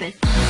stop it.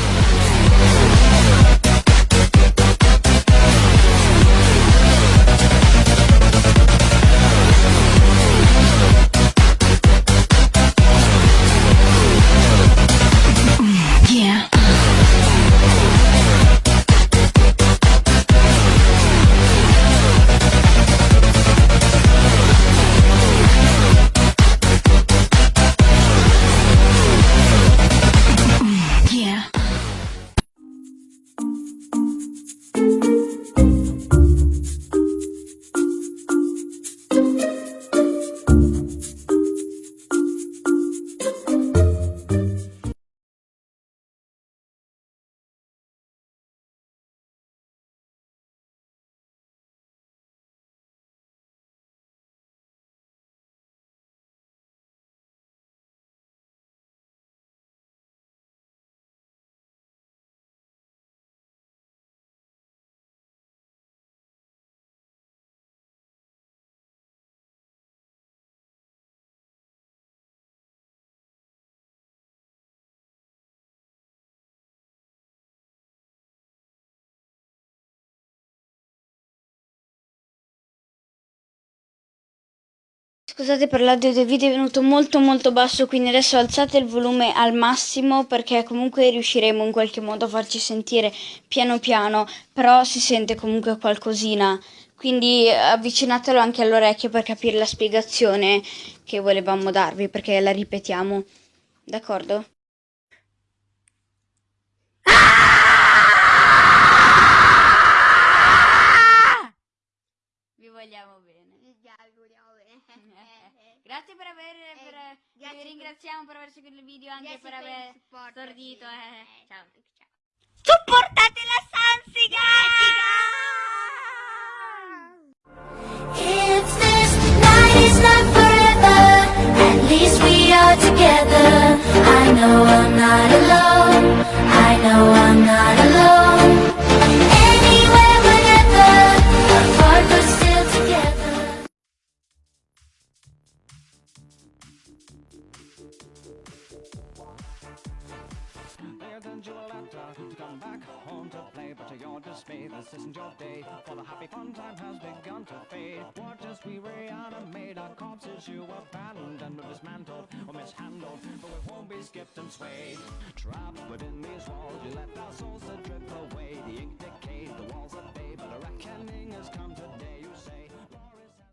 Scusate per l'audio del video è venuto molto molto basso, quindi adesso alzate il volume al massimo perché comunque riusciremo in qualche modo a farci sentire piano piano, però si sente comunque qualcosina. Quindi avvicinatelo anche all'orecchio per capire la spiegazione che volevamo darvi, perché la ripetiamo. D'accordo? Vi vogliamo bene. Grazie per aver per, Eh, grazie vi per- ringraziamo per aver seguito il video anche per per aver supporto, stordito. sì. eh. Eh, Ciao. ciao. Supportate la Sansiga! If this night is not forever, at least we are together. I know I'm not alone. They send you a letter to come back home to play, but to your dismay, this isn't your day. For the happy fun time has begun to fade. Watch as we reanimate our corpses you abandoned, or dismantled, or mishandled, but we won't be skipped and swayed. Trapped within these walls, you let our souls